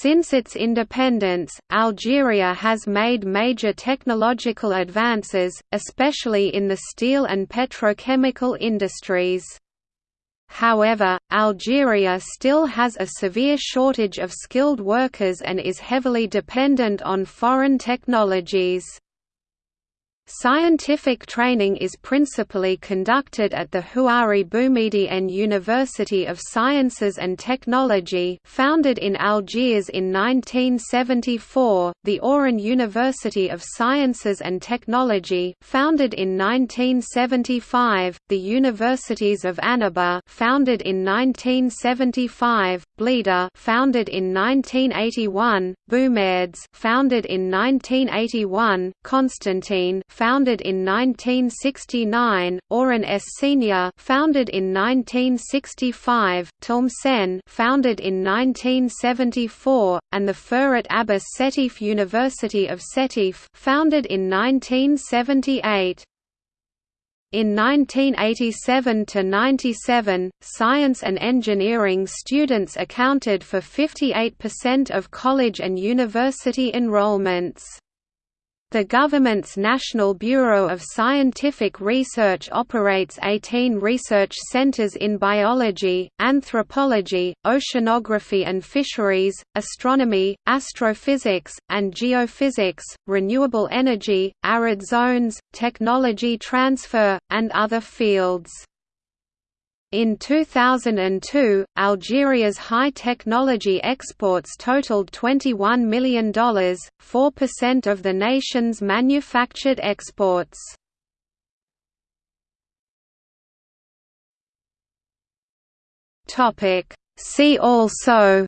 Since its independence, Algeria has made major technological advances, especially in the steel and petrochemical industries. However, Algeria still has a severe shortage of skilled workers and is heavily dependent on foreign technologies. Scientific training is principally conducted at the Houari Boumediene University of Sciences and Technology founded in Algiers in 1974, the Oran University of Sciences and Technology founded in 1975, the Universities of Annaba founded in 1975, Blida founded in 1981, Boumerdes founded in 1981, Constantine founded in 1969, Oran S. Senior founded in 1965, Tlemcen founded in 1974, and the Ferhat Abbas Setif University of Setif founded in 1978. In 1987–97, science and engineering students accounted for 58% of college and university enrollments. The government's National Bureau of Scientific Research operates 18 research centers in biology, anthropology, oceanography and fisheries, astronomy, astrophysics, and geophysics, renewable energy, arid zones, technology transfer, and other fields. In 2002, Algeria's high-technology exports totaled $21 million, 4% of the nation's manufactured exports. See also